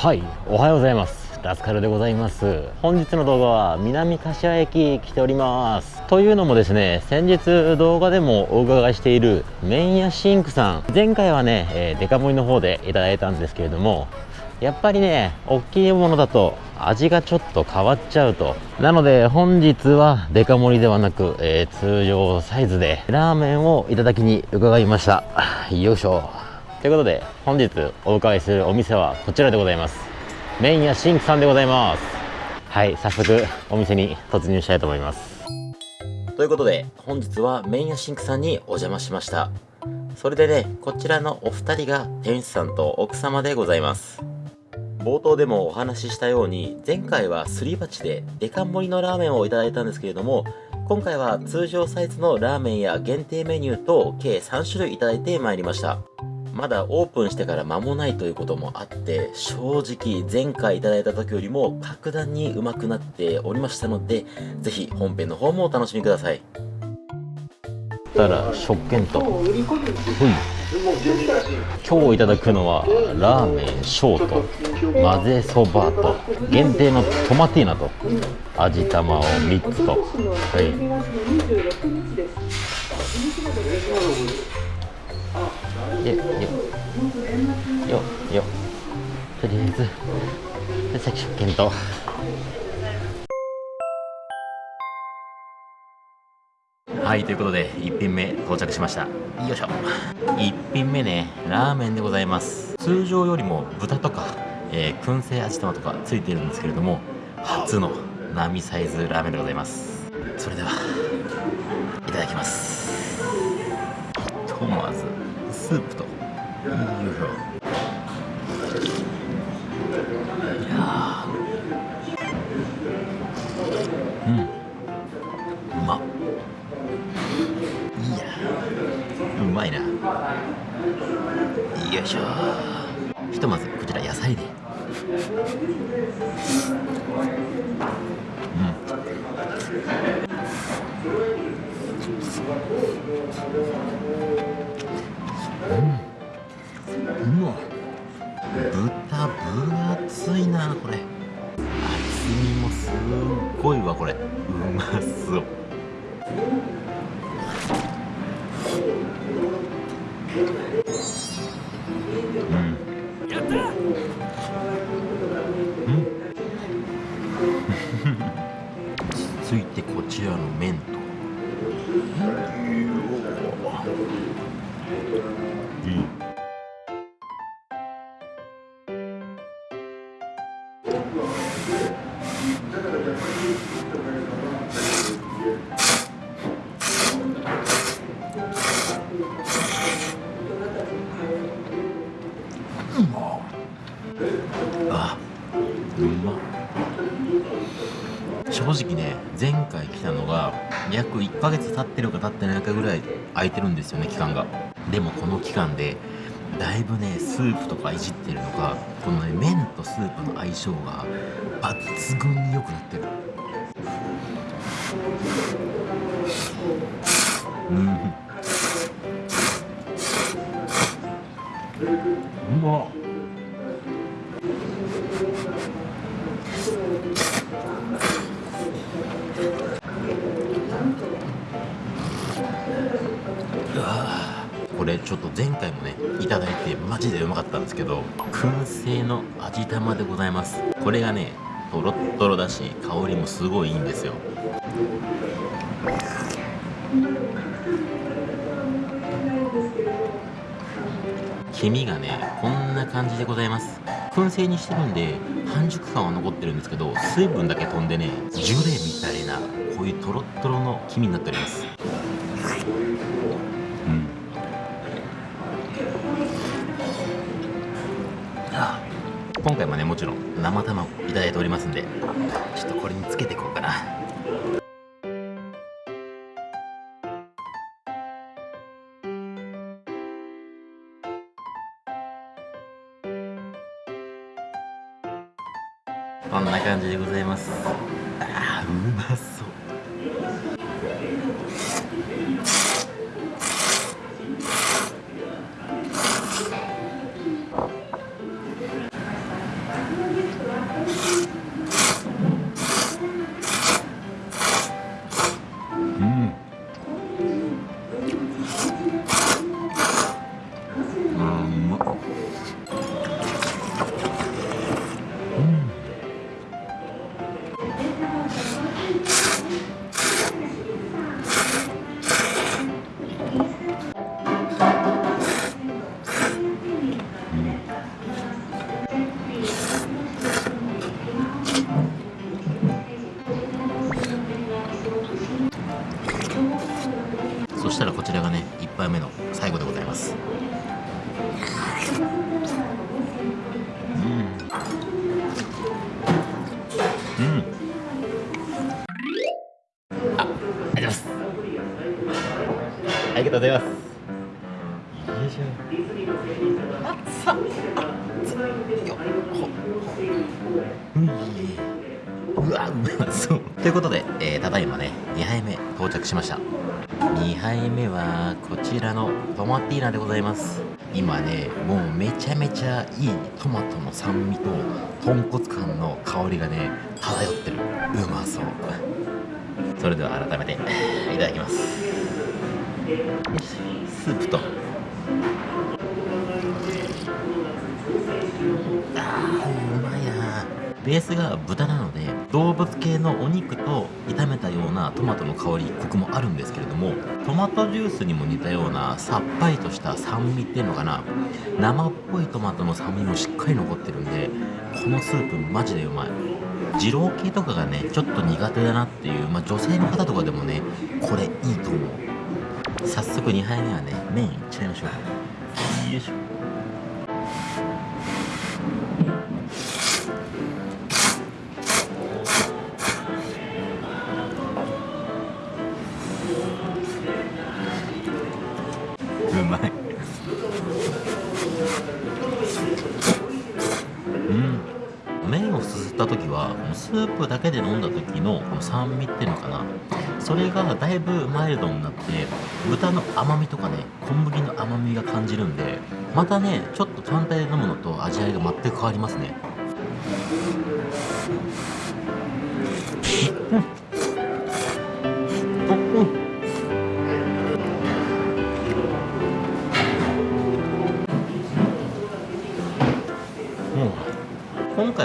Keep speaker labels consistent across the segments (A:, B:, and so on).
A: はいおはようございます。ラスカルでございます。本日の動画は南柏駅来ております。というのもですね先日動画でもお伺いしている麺屋シンクさん。前回はね、えー、デカ盛りの方でいただいたんですけれどもやっぱりね大きいものだと味がちょっと変わっちゃうと。なので本日はデカ盛りではなく、えー、通常サイズでラーメンをいただきに伺いました。よいしょ。ということで本日お伺いするお店はこちらでございます。麺屋シンクさんでございます。はい早速お店に突入したいと思います。ということで本日は麺屋シンクさんにお邪魔しました。それでねこちらのお二人が店主さんと奥様でございます。冒頭でもお話ししたように前回はすり鉢でデカ盛りのラーメンをいただいたんですけれども今回は通常サイズのラーメンや限定メニューと計3種類いただいてまいりました。まだオープンしてから間もないということもあって正直前回いただいた時よりも格段にうまくなっておりましたのでぜひ本編の方もお楽しみください。たら食券と。ほい。今日いただくのはラーメンショート混ぜそばと限定のトマティーナと味玉を3つと。はい。よよよよ。とりあえずさっき食券とはいということで1品目到着しました。よいしょ。1品目ねラーメンでございます。通常よりも豚とか、えー、燻製味玉とかついてるんですけれども初の並サイズラーメンでございます。それではいただきます。ひとまず。スープと。よいしょいやうん。うまいやうまいな。よいしょ。ひとまずこちら野菜で。うん。うん。うわ豚分厚いなこれ厚みもすっごいわこれうまそううん。うん。続いてこちらの麺とうま正直ね前回来たのが約1ヶ月経ってるか経ってないかぐらい空いてるんですよね期間が。でもこの期間でだいぶねスープとかいじってるのかこのね麺とスープの相性が抜群に良くなってる。うん。うまっこれちょっと前回もねいただいてマジでうまかったんですけど燻製の味玉でございます。これがねとろっとろだし香りもすごいいいんですよ。黄身がねこんな感じでございます。燻製にしてるんで半熟感は残ってるんですけど水分だけ飛んでねジュレみたいなこういうとろっとろの黄身になっております。ねもちろん生卵いただいておりますんでちょっとこれにつけていこうかな。こんな感じでございます。あーうまそう。ま。っそしたらこちらがね1杯目の最後でございます。うんうんあありがとうございます。ありがとうございます。よいしょ熱っ熱っよっほうん。うわうまそうということで、えーただいまね2杯目到着しました2杯目はこちらのトマティーナでございます今ねもうめちゃめちゃいいトマトの酸味と豚骨感の香りがね漂ってる。うまそう。それでは改めていただきます。スープと。ベースが豚なので動物系のお肉と炒めたようなトマトの香りコクもあるんですけれどもトマトジュースにも似たようなさっぱりとした酸味っていうのかな生っぽいトマトの酸味もしっかり残ってるんでこのスープマジでうまい。二郎系とかがねちょっと苦手だなっていう、まあ、女性の方とかでもねこれいいと思う。早速2杯目はね麺いっちゃいましょうよいしょ。スープだけで飲んだ時のこの酸味っていうのかな。それがだいぶマイルドになって豚の甘みとかね小麦の甘みが感じるんでまたねちょっと単体で飲むのと味わいが全く変わりますね。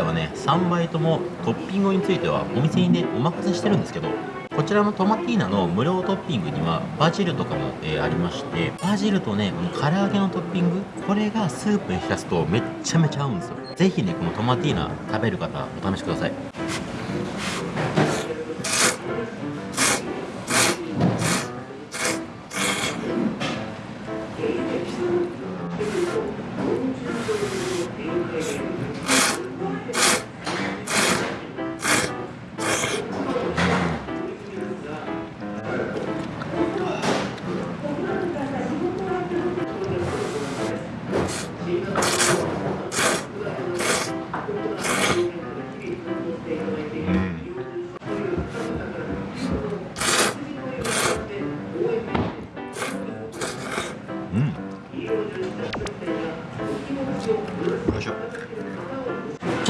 A: はね3倍ともトッピングについてはお店にねお任せしてるんですけどこちらのトマティーナの無料トッピングにはバジルとかも、えーありましてバジルとねこの唐揚げのトッピングこれがスープに浸すとめっちゃめちゃ合うんですよ。ぜひねこのトマティーナ食べる方お試しください。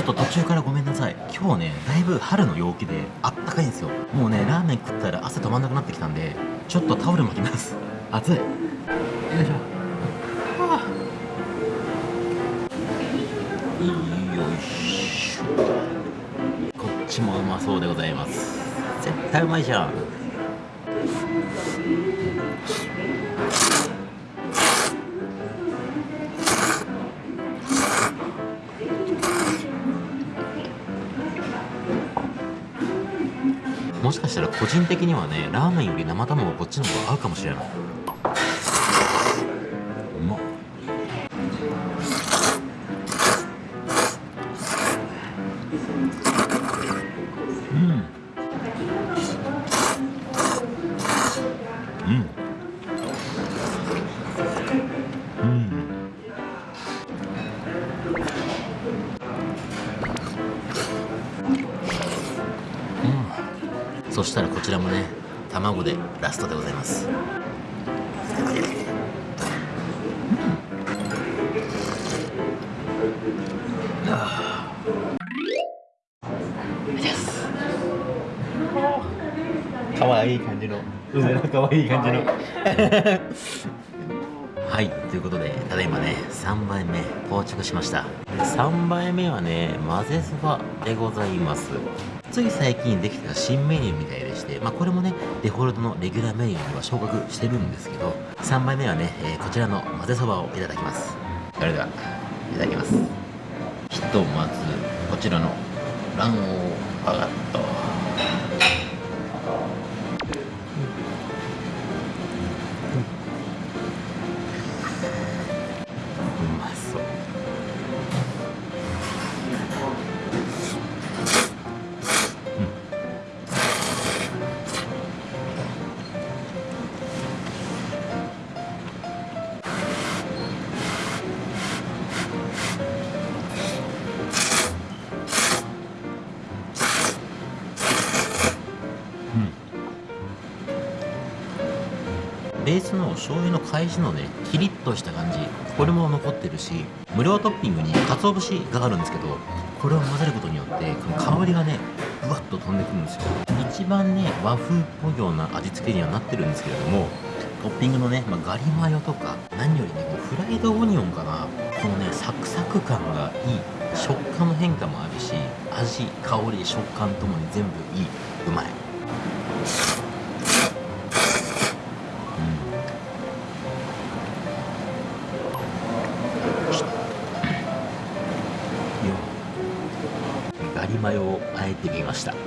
A: っと途中からごめんなさい。今日ねだいぶ春の陽気であったかいんですよ。もうねラーメン食ったら汗止まんなくなってきたんでちょっとタオル巻きます。暑い。よいしょ。はあ。よいしょ。こっちもうまそうでございます。絶対うまいじゃん。もしかしたら個人的にはねラーメンより生卵こっちの方が合うかもしれない。うん。うん。したらこちらもね卵でラストでございます。かわいい愛い感じの。うずらかわいい感じの。はいということでただいまね3杯目到着しました。3杯目はね混ぜそばでございますつい最近できた新メニューみたいでしてまあこれもねデフォルトのレギュラーメニューには昇格してるんですけど3杯目はね、えー、こちらの混ぜそばをいただきます。それではいただきます。ひとまずこちらの卵黄バガットベースの醤油の返しのねキリッとした感じこれも残ってるし無料トッピングに鰹節があるんですけどこれを混ぜることによってこの香りがねふわっと飛んでくるんですよ。一番ね和風っぽいような味付けにはなってるんですけれどもトッピングのね、まあ、ガリマヨとか何よりねフライドオニオンかな。このねサクサク感がいい。食感の変化もあるし味香り食感ともに全部いい。うまい。あえてみました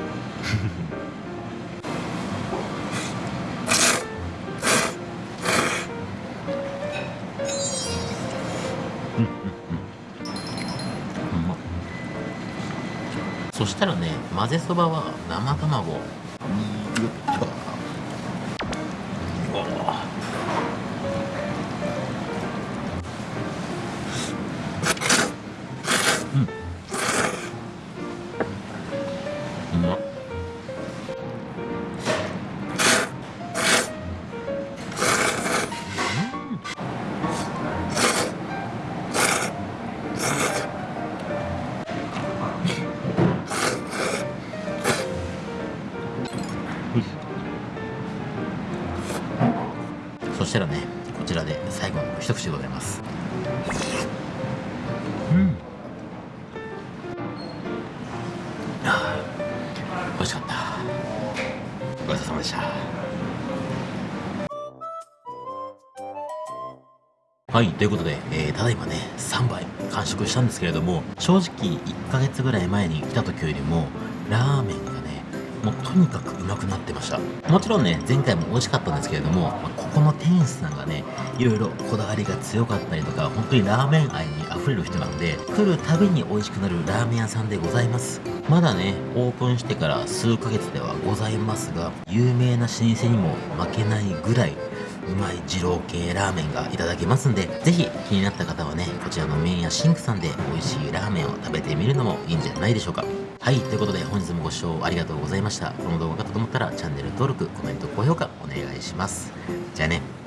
A: そしたらね混ぜそばは生卵。そしたらねこちらで最後の一口でございます。うん。はい、ということで、えー、ただいまね、3杯完食したんですけれども、正直1ヶ月ぐらい前に来た時よりも、ラーメンがね、もうとにかくうまくなってました。もちろんね前回も美味しかったんですけれども、まあ、ここの店主さんがねいろいろこだわりが強かったりとか本当にラーメン愛にあふれる人なんで来るたびに美味しくなるラーメン屋さんでございます。まだねオープンしてから数ヶ月ではございますが有名な老舗にも負けないぐらいうまい二郎系ラーメンがいただけますんで、ぜひ気になった方はね、こちらの麺屋シンクさんで美味しいラーメンを食べてみるのもいいんじゃないでしょうか。はい、ということで本日もご視聴ありがとうございました。この動画が良かったと思ったらチャンネル登録、コメント、高評価お願いします。じゃあね。